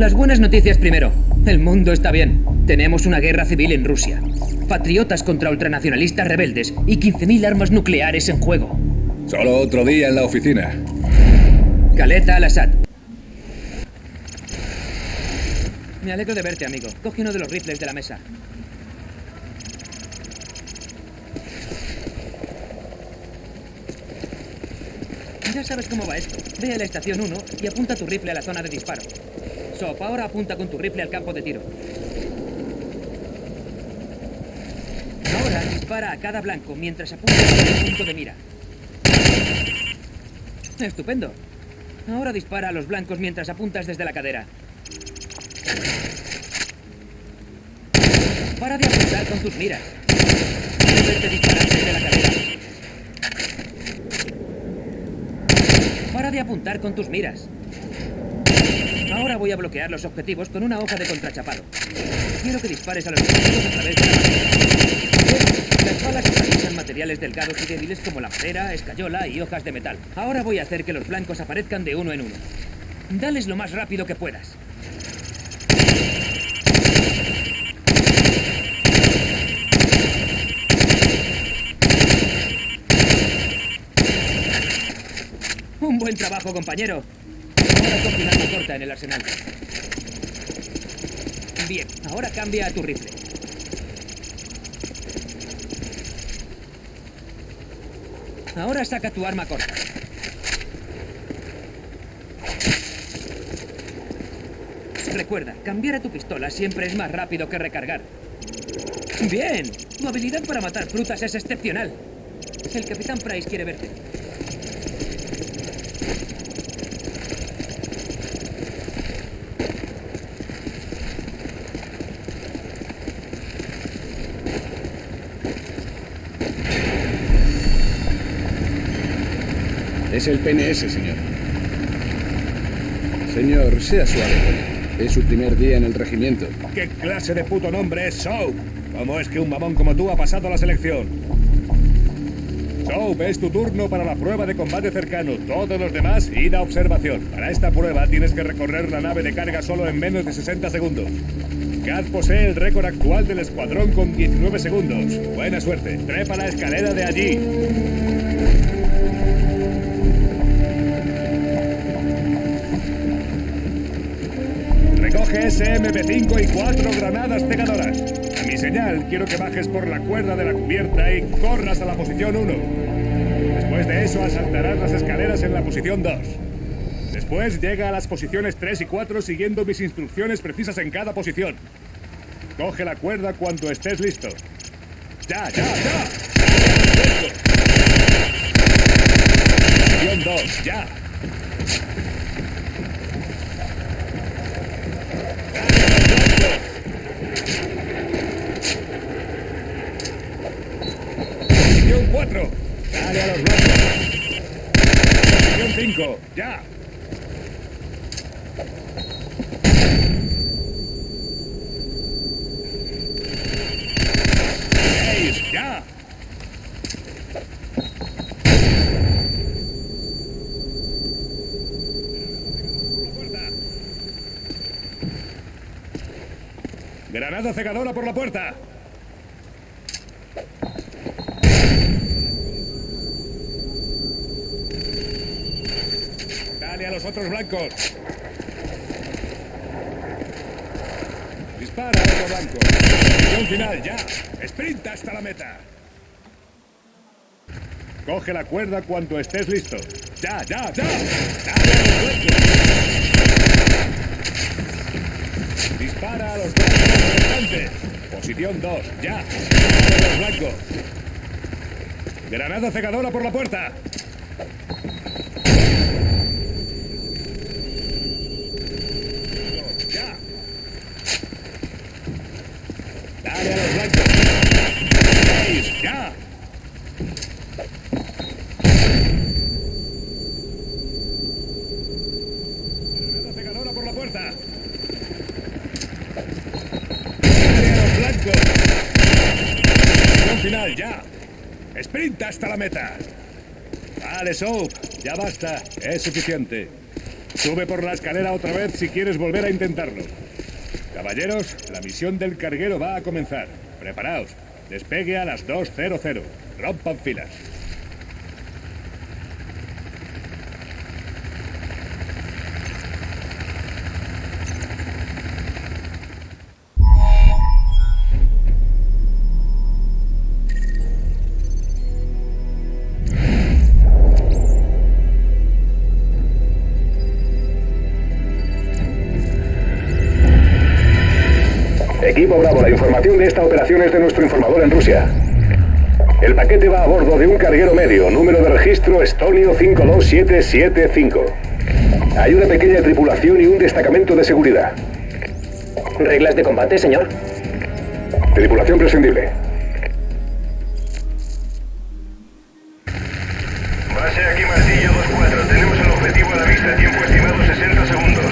Las buenas noticias primero. El mundo está bien. Tenemos una guerra civil en Rusia. Patriotas contra ultranacionalistas rebeldes y 15.000 armas nucleares en juego. Solo otro día en la oficina. Caleta al-Assad. Me alegro de verte, amigo. Coge uno de los rifles de la mesa. Ya sabes cómo va esto. Ve a la estación 1 y apunta tu rifle a la zona de disparo. Ahora apunta con tu rifle al campo de tiro. Ahora dispara a cada blanco mientras apunta al punto de mira. Estupendo. Ahora dispara a los blancos mientras apuntas desde la cadera. Para de apuntar con tus miras. Disparar desde la cadera. Para de apuntar con tus miras. Ahora voy a bloquear los objetivos con una hoja de contrachapado. Quiero que dispares a los objetivos a través de la madera. Las balas atraviesan materiales delgados y débiles como la madera, escayola y hojas de metal. Ahora voy a hacer que los blancos aparezcan de uno en uno. Dales lo más rápido que puedas. Un buen trabajo, compañero. Ahora corta en el arsenal. Bien, ahora cambia a tu rifle. Ahora saca tu arma corta. Recuerda, cambiar a tu pistola siempre es más rápido que recargar. Bien, tu habilidad para matar frutas es excepcional. El Capitán Price quiere verte. Es el PNS, señor. Señor, sea suave. Es su primer día en el regimiento. ¿Qué clase de puto nombre es Soap? ¿Cómo es que un mamón como tú ha pasado a la selección? Soap, es tu turno para la prueba de combate cercano. Todos los demás, id a observación. Para esta prueba tienes que recorrer la nave de carga solo en menos de 60 segundos. Gaz posee el récord actual del escuadrón con 19 segundos. Buena suerte. Trepa la escalera de allí. Recoge SMP5 y cuatro granadas pegadoras. A mi señal, quiero que bajes por la cuerda de la cubierta y corras a la posición 1. Después de eso, asaltarás las escaleras en la posición 2. Después llega a las posiciones 3 y 4 siguiendo mis instrucciones precisas en cada posición. Coge la cuerda cuando estés listo. ¡Ya, ya, ya! Posición 2, ya. Posición 4. Dale a los blancos. Posición 5. Ya. Ya. Granada cegadora por la puerta. Dale a los otros blancos. Dispara otro blanco. Posición final, ya. Sprint hasta la meta. Coge la cuerda cuando estés listo. Ya, ya, ya. Dale. Dispara a los blancos restantes. Posición 2, ya. Los blancos. Granada cegadora por la puerta. Ya. Dale a los blancos. Seis, ya. Granada cegadora por la puerta. Dale a los blancos. Posición final, ya. Sprint hasta la meta. Vale, Soap. Ya basta. Es suficiente. Sube por la escalera otra vez si quieres volver a intentarlo. Caballeros, la misión del carguero va a comenzar. Preparaos. Despegue a las 2.00. Rompan filas. Equipo Bravo, la información de esta operación es de nuestro informador en Rusia. El paquete va a bordo de un carguero medio, número de registro Estonio 52775. Hay una pequeña tripulación y un destacamento de seguridad. ¿Reglas de combate, señor? Tripulación prescindible. Base aquí Martillo 2-4. Tenemos el objetivo a la vista. Tiempo estimado 60 segundos.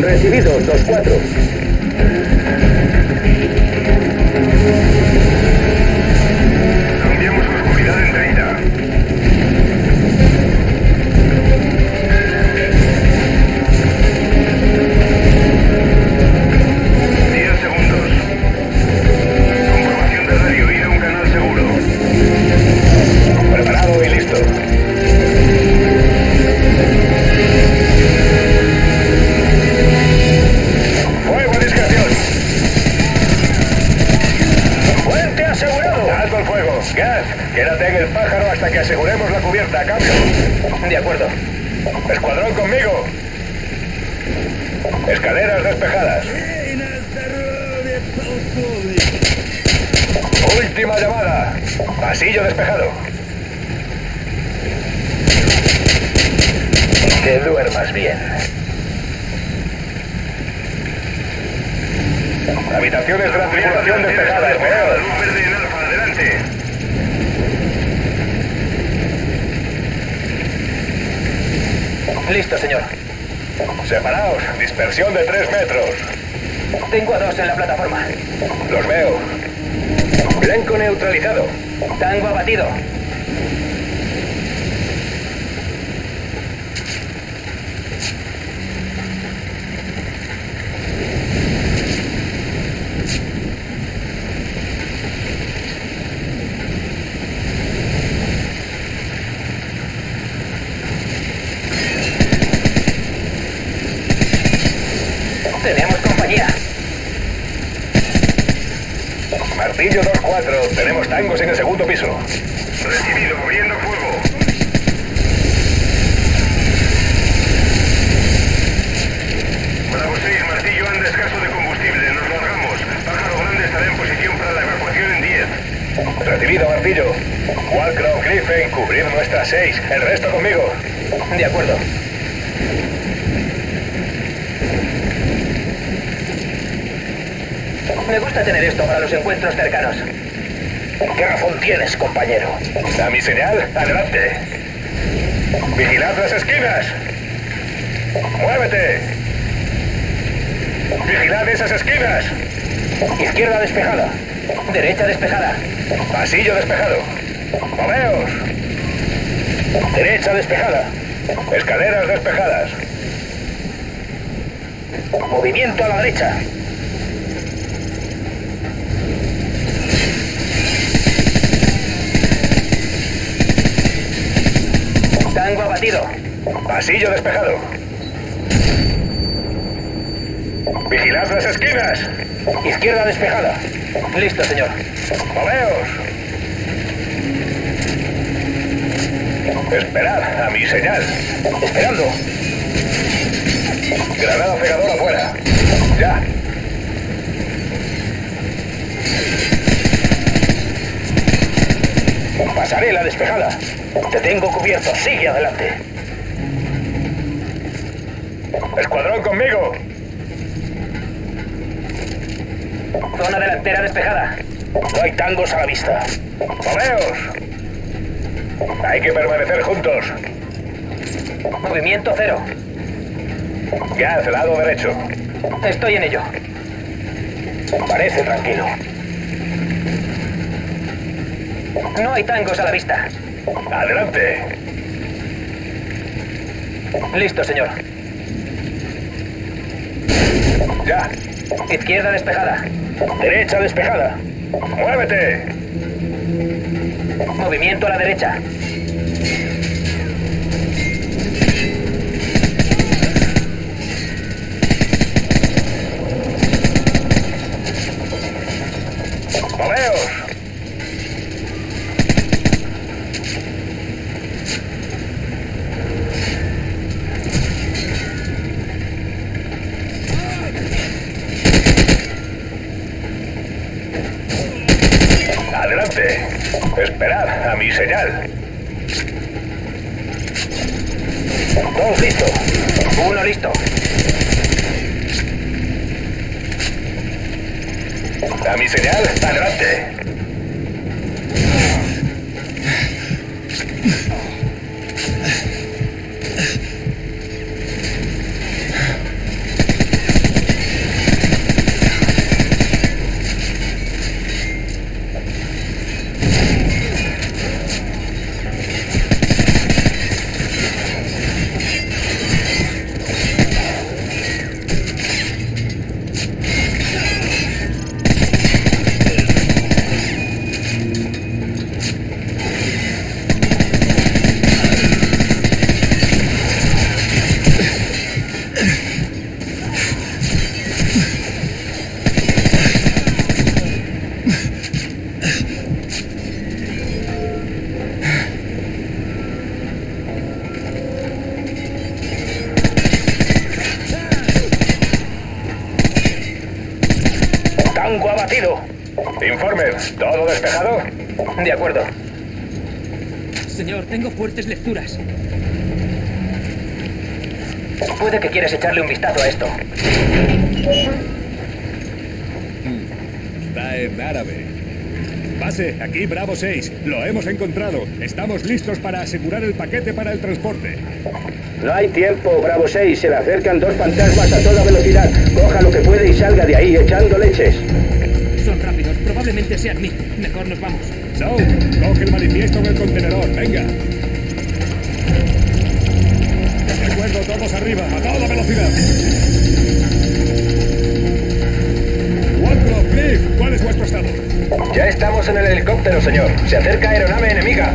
Recibido, 2-4. Thank you. Cambio. De acuerdo. Escuadrón conmigo. Escaleras despejadas. Última llamada. Pasillo despejado. Que duermas bien. Habitaciones de la tripulación en alfa. Adelante. Listo, señor. Separaos. Dispersión de tres metros. Tengo a dos en la plataforma. Los veo. Blanco neutralizado. Tango abatido. Tenemos compañía. Martillo 2-4. Tenemos tangos en el segundo piso. Recibido. Abriendo fuego. Bravo 6, martillo anda escaso de combustible. Nos largamos. Pájaro grande estará en posición para la evacuación en 10. Martillo. Walcrow, Griffin, cubrir nuestras seis. El resto conmigo. De acuerdo. Me gusta tener esto para los encuentros cercanos. ¿Qué razón tienes, compañero? A mi señal, adelante. Vigilad las esquinas. ¡Muévete! Vigilad esas esquinas. Izquierda despejada. Derecha despejada. Pasillo despejado. Moveos. Derecha despejada. Escaleras despejadas. Movimiento a la derecha. Tango abatido. Pasillo despejado. Vigilad las esquinas. Izquierda despejada. Listo, señor. Moveos. Esperad a mi señal. Esperando. Granada pegadora afuera. Ya. Pasaré la despejada. Te tengo cubierto. Sigue adelante. Escuadrón conmigo. Zona delantera despejada. No hay tangos a la vista. ¡Moveos! Hay que permanecer juntos. Movimiento cero. Gas, lado derecho. Estoy en ello. Parece tranquilo. No hay tangos a la vista. Adelante. Listo, señor. Ya. Izquierda despejada. Derecha despejada. ¡Muévete! Movimiento a la derecha. Adelante. Esperad a mi señal. Dos listo. Uno listo. A mi señal, adelante. De acuerdo. Señor, tengo fuertes lecturas. Puede que quieras echarle un vistazo a esto. Está en árabe. Base, aquí Bravo 6. Lo hemos encontrado. Estamos listos para asegurar el paquete para el transporte. No hay tiempo, Bravo 6. Se le acercan dos fantasmas a toda velocidad. Coja lo que puede y salga de ahí echando leches. Son rápidos, probablemente sean mí. Mejor nos vamos. So, coge el manifiesto en el contenedor. Venga. De acuerdo, todos arriba, a toda velocidad. Waldrop, Cliff, ¿cuál es vuestro estado? Ya estamos en el helicóptero, señor. Se acerca aeronave enemiga.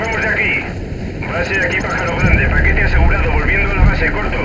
Vamos de aquí. Base aquí, pájaro grande. Paquete asegurado, volviendo a la base, corto.